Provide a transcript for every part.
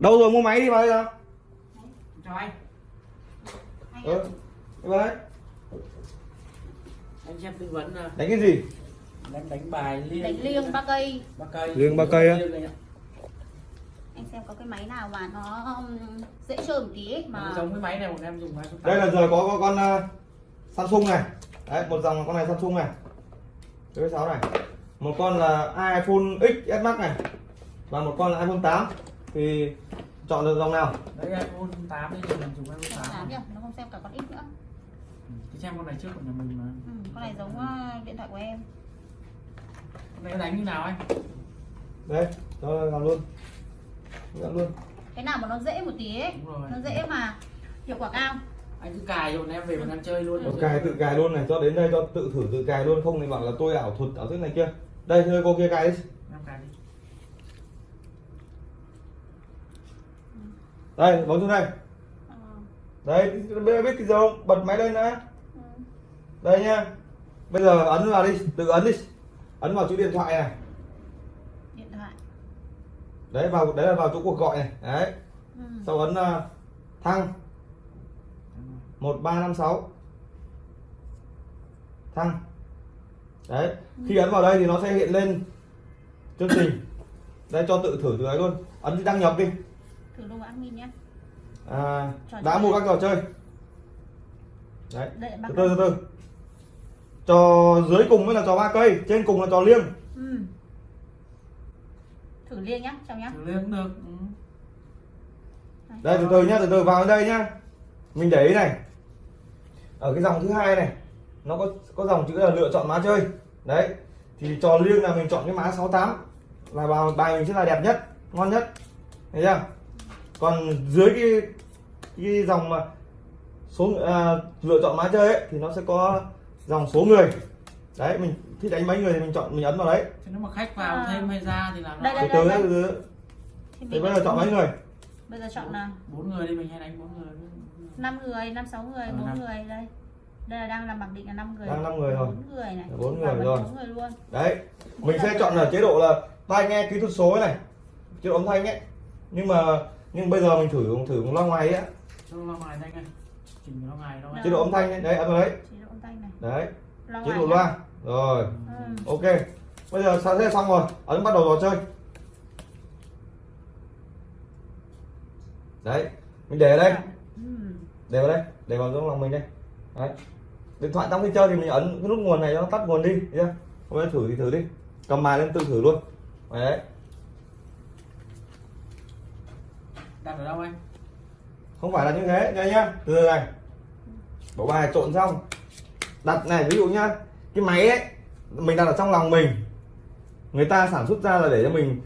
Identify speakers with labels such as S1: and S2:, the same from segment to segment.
S1: đâu rồi mua máy đi vào đây nào
S2: cho anh
S1: ừ. Đây
S2: anh xem tư vấn là
S1: đánh cái gì?
S2: Đánh đánh bài liêng.
S3: Đánh liêng ba cây.
S2: Ba cây.
S1: Liêng ba cây á?
S3: Anh xem có cái máy nào mà nó um, dễ chơi một tí ấy,
S2: mà. Giống cái máy này một em dùng máy
S1: đây là giờ có, có con uh, Samsung này. Đấy một dòng con này Samsung này. Cái sáu này. Một con là iPhone X S Max này. Và một con là iPhone 8 thì chọn được dòng nào?
S2: Đấy iPhone 8 đi mình dùng iPhone 8
S3: tám nhỉ nó không xem cả con ít nữa.
S2: Ừ, cái xem con này trước của nhà mình mà.
S3: Ừ, con này giống uh, điện thoại của em.
S2: Con này đánh như nào anh?
S1: Đây cho làm luôn. Làm luôn.
S3: Cái nào mà nó dễ một tí ấy nó dễ mà hiệu quả cao.
S2: Anh cứ cài rồi em về mình đang chơi luôn.
S1: Tôi cài tự cài luôn này cho đến đây cho tự thử tự cài luôn. Không thì bảo là tôi ảo thuật ảo thức này kia. Đây thôi cô kia cài đi
S2: em cài đi
S1: đây bấm xuống đây.
S3: Ờ,
S1: đây biết biết cái gì không? Bật máy lên đã.
S3: Ừ.
S1: đây nhá. Bây giờ ấn vào đi tự ấn đi. Ấn vào chữ điện thoại này.
S3: Điện thoại.
S1: Đấy vào đấy là vào chỗ cuộc gọi này. Đấy.
S3: Ừ.
S1: sau ấn uh, thăng. 1356 thăng. Đấy. Khi ấn vào đây thì nó sẽ hiện lên chương trình. Đây cho tự thử từ ấy luôn. Ấn đăng nhập đi
S3: thử luôn admin nhé
S1: à, đã mua các trò chơi. Đấy từ từ từ từ. Trò dưới cùng mới là trò ba cây trên cùng là trò liêng.
S3: Ừ. thử liêng nhá chào nhá.
S2: Thử cũng được. Ừ.
S1: đây từ từ nhá từ từ vào đây nhá. Mình để ý này. Ở cái dòng thứ hai này nó có có dòng chữ là lựa chọn má chơi. Đấy thì trò liêng là mình chọn cái má 68 là vào bài mình sẽ là đẹp nhất ngon nhất. Thấy chưa còn dưới cái cái dòng mà số à, lựa chọn má chơi ấy, thì nó sẽ có dòng số người đấy mình thích đánh mấy người thì mình chọn mình ấn vào đấy
S2: Thế nếu mà khách vào
S3: À.
S2: thêm hay ra thì làm
S3: Đây,
S1: từ
S3: đây.
S1: từ đấy, từ
S3: thì
S1: thì
S3: mình
S1: bây giờ chọn mấy người
S3: bây giờ chọn là
S2: bốn người đi mình hay đánh bốn người
S3: 5 người, 5 6 người,
S2: Ờ,
S3: 4
S2: năm.
S3: người đây. Đây là đang làm mặc định là 5 người.
S1: Đang năm người rồi.
S3: 4 người này.
S1: Bốn người rồi.
S3: bốn người luôn.
S1: đấy mình sẽ chọn ở chế độ là tai nghe kỹ thuật số này chế độ âm thanh ấy nhưng mà nhưng bây giờ mình thử thử loa ngoài ấy
S2: cho lo ngoài anh ơi chỉnh lo ngoài đâu
S3: Đó.
S2: anh
S1: chế độ âm thanh ấy. đấy đấy.
S3: Chế độ âm thanh này.
S1: đấy.
S3: Loa
S1: chế độ
S3: nhá.
S1: loa rồi.
S3: Ừ.
S1: ok. Bây giờ sao thế xong rồi. Ấn bắt đầu trò chơi. Đấy. Mình để ở đây.
S3: Ừ.
S1: để vào đây. Để vào trong lòng mình đây. Đấy. Điện thoại trong khi chơi thì mình ấn cái nút nguồn này cho nó tắt nguồn đi. Chưa? Hôm nay thử thì thử đi. Cầm bài lên tự thử luôn. Đấy
S2: đặt ở đâu anh?
S1: Không phải là như thế đây nhá. Từ từ này. Bộ bài trộn xong. Đặt này ví dụ nhá. Cái máy ấy mình đặt ở trong lòng mình. Người ta sản xuất ra là để cho mình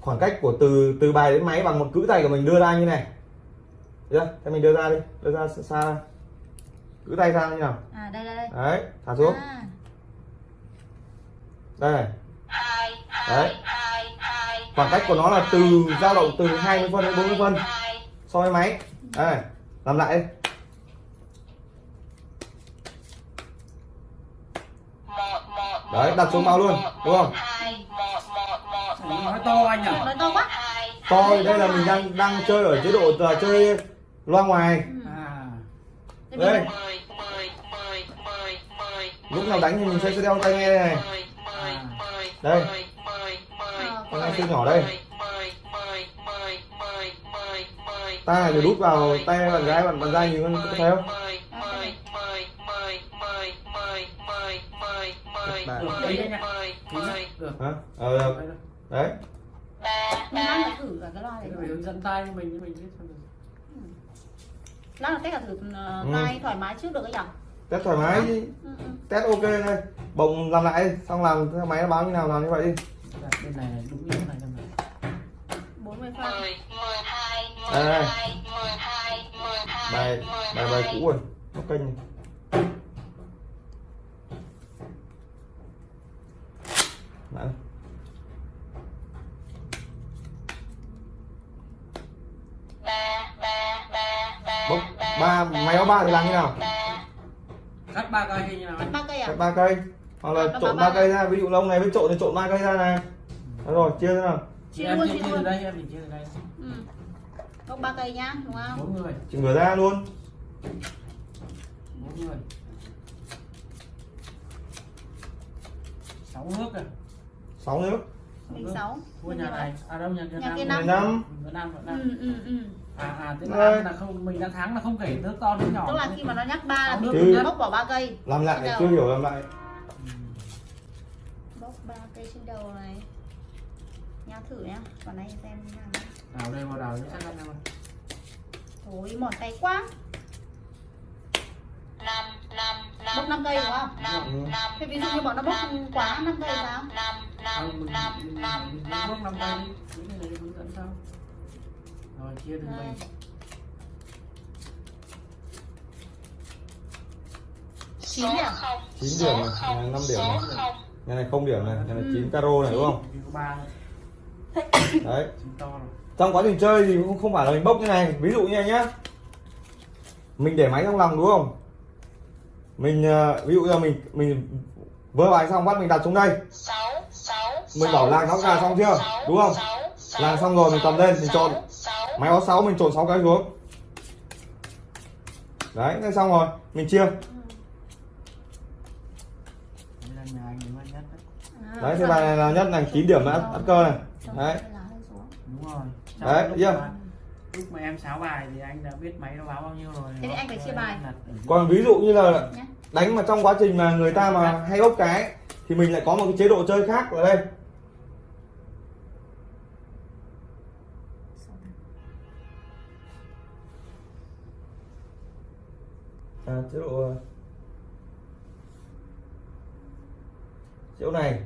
S1: khoảng cách của từ từ bài đến máy bằng một cữ tay của mình đưa ra như này. Được chưa? thế mình đưa ra đi. Đưa ra xa- xa. Cữ tay ra như nào?
S3: À đây đây đây.
S1: đấy thả xuống.
S3: À,
S1: đây này. Đấy khoảng cách của nó là từ dao động từ 20 phân đến 40 phân so với máy đây làm lại đi đấy đặt xuống bao luôn đúng không
S2: nói to anh nhỉ
S3: nói to quá.
S1: to thì đây là mình đang đang chơi ở chế độ là chơi loa ngoài
S3: Ừ.
S2: à
S1: đây lúc nào đánh thì mình sẽ đeo tai nghe đây này đây
S3: Ờ,
S1: con này siêu nhỏ đây tai này thì đút vào tay bạn gái bạn bạn trai nhìn con thấy không
S2: đấy anh
S1: hả ờ được.
S2: Đấy,
S3: mình mang là thử cả cái loa này.
S2: Hướng dẫn tay mình mình biết được
S3: Lát là test cả thử uh,
S1: Ừ.
S3: thoải mái trước được cái nhỉ?
S1: test thoải mái
S3: Ừ, ừ.
S1: test ok đây bồng làm lại xong làm máy nó báo như nào làm như vậy đi
S2: bên này này đúng như thế này trong này
S3: 40 phân.
S1: đây đây. bài bài bài cũ rồi. Nó kênh này. Bốc ba máy báo ba thì làm như nào?
S2: cắt ba cây như nào anh
S3: Ba cây à?
S1: cắt ba cây. Hoặc là
S3: Cắt
S1: trộn
S3: ba
S1: ba
S3: ba.
S1: cây ra. Ví dụ lông này với trộn thì trộn ba cây ra này Đó rồi chia thế nào?
S3: Chia luôn,
S2: chia
S3: luôn.
S2: đây em thì chia từ đây.
S3: Ừ. gốc ba cây nhá đúng không?
S2: Bốn người.
S1: Chị ngửa ra luôn.
S2: Bốn người. Sáu nước à?
S1: Sáu nước
S3: mình sáu
S2: Thua nhà này. À đâu nhà nhà
S3: Nhà kia
S2: nam
S3: năm.
S1: năm
S2: Việt
S3: ừ,
S2: Nam.
S3: Ừ, ừ.
S2: à à tức là, là không mình đã thắng là không kể nước to nước nhỏ.
S3: Tức là khi mà nó nhắc ba là mình
S2: nhất.
S3: bốc bỏ ba cây
S1: làm lại chưa hiểu làm lại.
S3: Bốc ba cây trên đầu này thử nhá. Còn này xem nào
S2: đào đây vào đào chứ chắc ăn đâu
S3: Thôi mỏi tay quá.
S4: Năm năm năm
S3: Bốc năm cây đúng không?
S4: năm
S1: Ừ.
S4: năm
S3: Thế ví dụ như bọn nó bốc quá năm cây sao?
S4: năm
S2: Không,
S4: năm
S2: mình
S4: năm
S2: mình mình
S4: năm
S2: bước năm
S4: năm
S2: tay
S4: năm
S2: đi cái này hướng dẫn sau rồi chia từng mình
S3: chín điểm.
S4: Không
S1: Chín điểm này,
S4: không,
S1: này, năm điểm
S4: số
S1: này. nhà này không điểm này nhà này
S3: Ừ.
S1: chín caro này đúng không đấy. Trong quá trình chơi thì cũng không phải là mình bốc như này. Ví dụ như này nhá. Mình để máy trong lòng đúng không? Mình ờ, ví dụ như là mình mình vơ bài xong bắt mình đặt xuống đây. Mình bảo làng nó gà xong chưa? Đúng không? Làng xong rồi mình cầm lên, mình trộn. máy có 6 mình trộn 6 cái xuống. Đấy thế xong rồi. Mình chia
S2: đây là nhà anh đúng anh nhất đấy
S3: À,
S1: đấy thế bài này là nhất này 9 điểm đã ăn cơ này. Đấy.
S2: đúng rồi.
S1: Đấy, chưa?
S2: mà, lúc mà em sáo bài thì anh đã biết máy nó báo bao nhiêu rồi
S3: Thế thì anh phải chia bài.
S1: Còn ví dụ như là
S3: Nhá.
S1: đánh mà trong quá trình mà người ta mà hay bốc cái thì mình lại có một cái chế độ chơi khác ở đây. À, chế độ chế độ này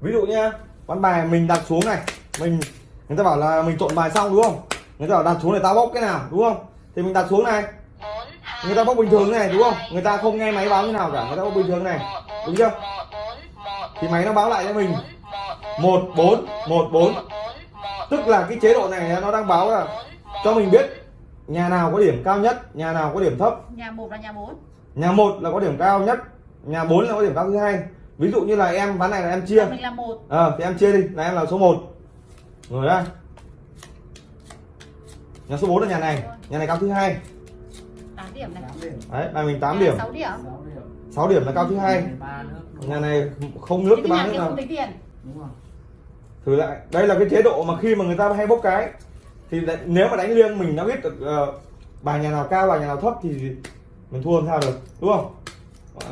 S1: ví dụ nhá ván bài mình đặt xuống này mình người ta bảo là mình trộn bài xong đúng không? Người ta bảo đặt xuống để tao bốc cái nào đúng không? Thì mình đặt xuống này.
S4: Bốn,
S1: người ta bốc bình thường này đúng không? Người ta không nghe máy báo như nào cả người ta bốc bình thường này
S4: bốn,
S1: đúng chưa?
S4: Bốn,
S1: thì máy nó báo lại cho mình.
S4: Bốn,
S1: một bốn một bốn. Tức là cái chế độ này nó đang báo là cho mình biết nhà nào có điểm cao nhất nhà nào có điểm thấp.
S3: Nhà một là nhà bốn.
S1: Nhà một là có điểm cao nhất nhà 4 là có điểm cao thứ hai ví dụ như là em ván này là em chia.
S3: Nhà mình là một.
S1: Ờ thì em chia đi. Là em là số 1 rồi ra nhà số 4 là nhà này. Nhà này cao thứ hai.
S3: Tám điểm này.
S1: Đấy bài mình 8
S3: Nhà
S1: điểm.
S3: sáu điểm.
S2: Sáu điểm.
S1: 6 điểm là cao thứ hai. Nhà này không nước cái
S3: thì
S1: ba
S3: nhà
S1: nước
S3: kia
S1: nào
S3: không tính tiền.
S2: Đúng rồi
S1: thử lại. Đây là cái chế độ mà khi mà người ta hay bốc cái. Thì nếu mà đánh liêng mình đã biết được ờ, bài nhà nào cao bài nhà nào thấp thì mình thua làm sao được. Đúng không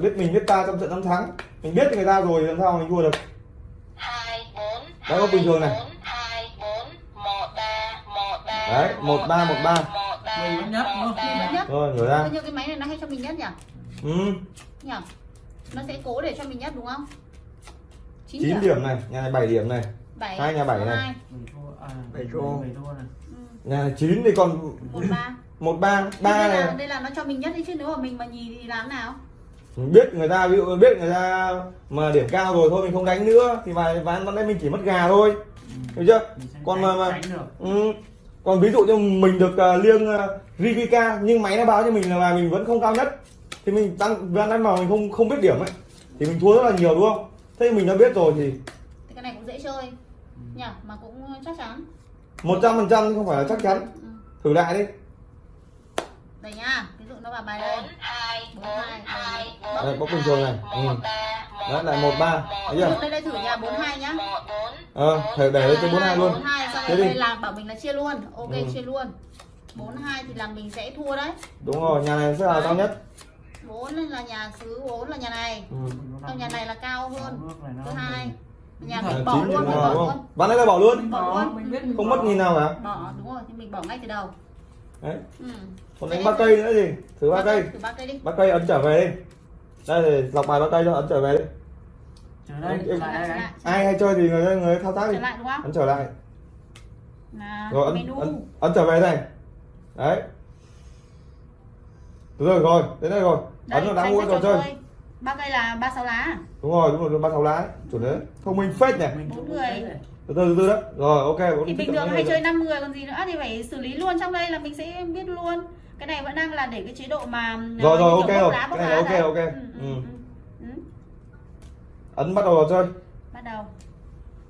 S1: biết mình biết ta trong trận năm thắng. Mình biết người ta rồi thì làm sao mình thua được?
S4: Hai, bốn,
S1: Đấy, có bình thường này.
S4: bốn, hai, bốn, một, ba, một, ba,
S1: Đấy, một, ba, một, ba.
S4: một, ba,
S2: Mình
S1: rồi ngửa ra.
S3: Bao nhiêu cái máy này nó hay cho mình nhất nhỉ?
S1: Ừ,
S3: nhỉ? Nó sẽ cố để cho mình nhất đúng không? 9,
S1: 9 điểm. này nhà này 7 điểm này.
S3: Bảy
S1: Hai nhà bảy này.
S3: hai,
S2: mình thua à
S1: Bảy
S2: mình
S1: thua.
S2: mình thua này.
S3: Ừ,
S1: nhà này 9 thì còn
S3: một ba.
S1: một ba ba
S3: đây là
S1: này.
S3: đây là nó cho mình nhất đấy chứ nếu mà mình mà nhì thì làm nào
S1: mình biết người ta ví dụ biết người ta mà điểm cao rồi thôi mình không đánh nữa thì bài ván ván đây mình chỉ mất gà thôi.
S2: Ừ.
S1: hiểu chưa? Còn mà mà ừ. còn ví dụ như mình được uh, liêng uh, Rivika nhưng máy nó báo cho mình là bài mình vẫn không cao nhất thì mình tăng ván đánh mà mình không không biết điểm ấy thì mình thua rất là nhiều đúng không? Thế mình đã biết rồi thì
S3: thì cái này cũng dễ chơi nhỉ? Mà cũng chắc chắn.
S1: Một trăm phần trăm không phải là chắc chắn.
S3: Ừ.
S1: thử lại đi.
S3: Đây nhá ví dụ nó vào bài đây.
S4: Bốn hai
S3: đây.
S1: bốc bình thường này.
S4: hai,
S1: Ừ.
S4: một ba một
S1: Đấy, lại một ba. Thấy chưa?
S3: Đây đây thử nhà bốn hai nhá.
S1: Ờ thử để lên trên bốn hai luôn. Thế đi.
S3: đây là bảo mình là chia luôn. Ok
S1: Ừ.
S3: chia luôn. Bốn hai thì là mình sẽ thua đấy.
S1: Đúng rồi nhà này sẽ là cao nhất.
S3: Bốn là nhà thứ bốn là nhà này.
S1: Ừ.
S3: còn nhà này là cao hơn. Thứ hai nhà
S2: Đúng
S3: mình bỏ luôn mình bỏ
S1: đúng
S3: luôn.
S1: Không ván đấy là bỏ luôn.
S3: Bỏ luôn.
S2: mình biết mình
S1: không mất nghìn nào cả
S3: bỏ đúng rồi thì mình bỏ ngay từ đầu.
S1: Đấy.
S3: Ừ.
S1: còn đánh ba cây nữa gì thử ba cây
S3: thử ba cây đi.
S1: Ba cây ấn trở về đi đây thì lọc bài ba cây cho ấn trở về đi.
S2: Trở đây
S1: Em-
S2: lại
S1: ai hay chơi thì người người thao tác đi.
S3: Trở lại đúng không?
S1: Ấn trở lại.
S3: Là
S1: rồi ấn,
S3: menu.
S1: ấn, ấn trở về đây đấy. Được rồi rồi đến đây rồi.
S3: Đây
S1: ấn vào đã mua trò chơi.
S3: ba cây là ba sáu lá.
S1: Đúng rồi đúng rồi ba sáu lá chuẩn đấy. Thông minh phết nhỉ.
S2: Mình
S3: Bốn người.
S2: này.
S1: từ từ từ từ đó rồi ok
S3: thì bình thường hay chơi 5 người còn gì nữa thì phải xử lý luôn trong đây là mình sẽ biết luôn cái này vẫn đang là để cái chế độ mà
S1: Rồi, rồi,
S3: như
S1: ok rồi. Cái này ok,
S3: đấy.
S1: ok.
S3: Ừ, ừ,
S1: Ừ.
S3: ừ. Ừ.
S1: ấn bắt đầu vào chơi
S3: bắt đầu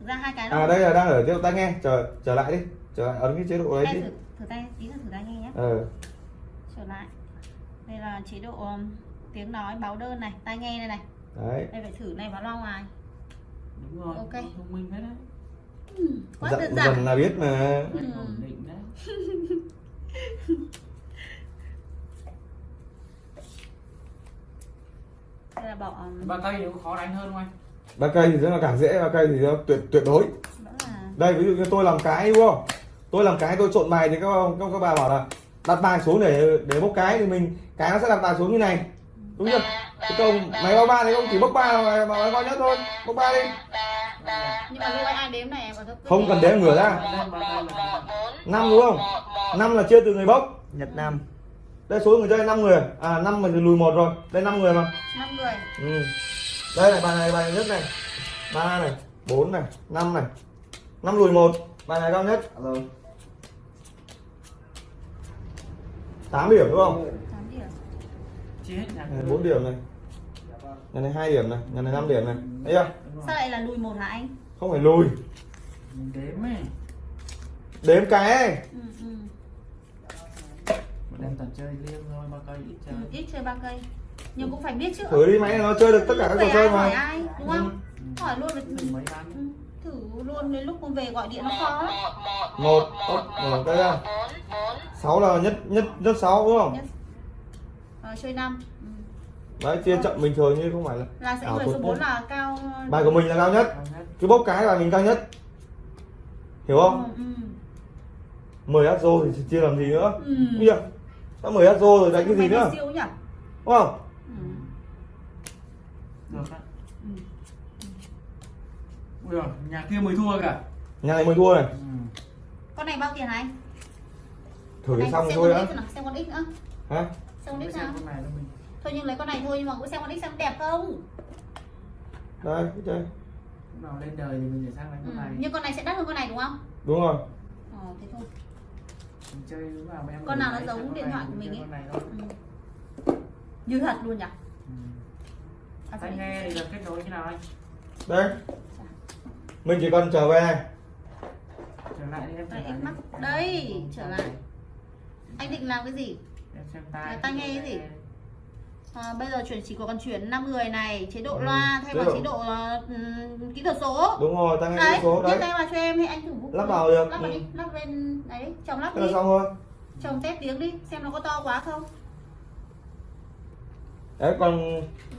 S3: thực ra hai cái
S1: à đây là đang ở chế độ tai nghe trở trở lại đi trở lại ấn cái chế độ đấy đi
S3: thử, thử tay tí là thử tay nghe nhé
S1: ờ
S3: trở lại đây là chế độ um, tiếng nói báo đơn này tai nghe đây này
S1: đấy
S3: đây phải thử này vào loa ngoài
S2: đúng rồi
S3: Ok.
S2: thông minh hết đấy
S3: ừ, quá đơn giản
S1: dần là biết mà
S3: Ừ.
S2: Anh ổn định đấy
S3: đây là bỏ um,
S2: ba cây thì có khó đánh hơn không anh?
S1: Ba cây thì rất là càng dễ ba cây thì nó tuyệt tuyệt đối.
S3: Đó là
S1: đây ví dụ như tôi làm cái đúng không? Tôi làm cái tôi trộn bài thì các các, các bà bảo là đặt bài xuống để để bốc cái thì mình cái nó sẽ đặt bài xuống như này. Đúng chưa? Cái công máy báo ba thì không chỉ bốc ba mà mà bao nhất thôi. bốc ba đi.
S3: nhưng mà lúc ai đếm này
S1: không cần đếm ngửa ra.
S2: Ba
S1: năm đúng không? năm là chia từ người bốc. Nhật năm đây số người chơi năm người. À năm mình lùi một rồi. Đây năm người mà.
S3: Năm người.
S1: Ừ. đây này bài này bài nhất này. Ba này bốn này năm này. Năm lùi một. Bài này cao nhất. Rồi tám điểm đúng không?
S3: Tám điểm.
S2: Chia hết nhà
S1: này, bốn điểm này. Nhà này hai điểm này nhà này năm điểm này. Thấy chưa?
S3: Sao lại là lùi một hả anh?
S1: Không phải lùi.
S2: Mình đếm ấy.
S1: Đếm cái ấy.
S3: ừ, ừ.
S2: Toàn chơi liêng thôi ba cây ít
S3: ừ,
S2: chơi.
S3: Ít chơi ba cây. Nhưng cũng phải biết chứ.
S1: Thử đi máy nó chơi được tất cả các trò chơi
S3: ai hỏi
S1: mà.
S3: ai đúng không?
S2: Ừ.
S3: hỏi luôn là
S2: Mình mấy
S3: ừ, thử luôn đến lúc con về gọi điện nó khó.
S1: Một ốc mở tay ra sáu là nhất nhất nhất sáu đúng không?
S3: Nhất. Ờ, chơi năm. Ừ.
S1: đấy chia chậm bình thường như không phải là
S3: là sẽ
S1: ảo
S3: người số
S1: nhất.
S3: 4 là cao
S1: bài của mình là cao nhất. Cứ bốc cái là mình cao nhất. Hiểu không?
S3: Ừ, ừ.
S1: 10 hát rô thì chia làm gì nữa.
S3: Ừ.
S1: Bây giờ đã 10 hát rô rồi đánh cái gì nữa?
S3: siêu nhỉ?
S1: Đúng không?
S3: Ừ.
S2: được đấy
S3: Ừ.
S2: Ui giời, nhà kia mới thua cả.
S1: Nhà này mới thua này.
S2: Ừ.
S3: con này bao tiền anh
S1: thử xong
S3: xem
S1: thôi đã.
S3: Xem con x nữa.
S1: Hả?
S3: Xem con x
S2: xem
S3: nào.
S2: con này cho mình.
S3: Thôi nhưng lấy con này thôi nhưng mà cũng xem con x xem đẹp không?
S1: Đây cái chơi
S2: nào lên đời thì mình để sang
S3: ừ.
S2: con này.
S3: nhưng con này sẽ đắt hơn con này đúng không?
S1: Đúng rồi.
S3: Ờ thế thôi
S2: chơi lúc nào mà em
S3: Con nào nó giống điện thoại của
S2: mình
S3: ấy.
S2: con này thôi
S3: ừ. như thật luôn nhỉ
S2: ừ.
S3: à,
S2: tai nghe thì là kết nối như nào anh
S1: đây mình chỉ cần trở về này
S2: trở lại đi em trở
S3: Đây,
S2: lại.
S3: Đây, trở lại. anh định làm cái gì
S2: em xem tai
S3: Là tai nghe cái gì? À, bây giờ chuyển chỉ còn chuyển 5 người này chế độ
S1: Ừ,
S3: loa thay vào chế độ. ừm, kỹ thuật số.
S1: Đúng rồi nghe
S3: đấy
S1: cái số đấy.
S3: tay vào cho em hay anh thử
S1: Lắp vào được,
S3: lắp vào
S1: ừ.
S3: đi lắp lên đấy chồng lắp
S1: thế là
S3: đi.
S1: xong thôi
S3: chồng test tiếng đi xem nó có to quá không.
S1: Đấy còn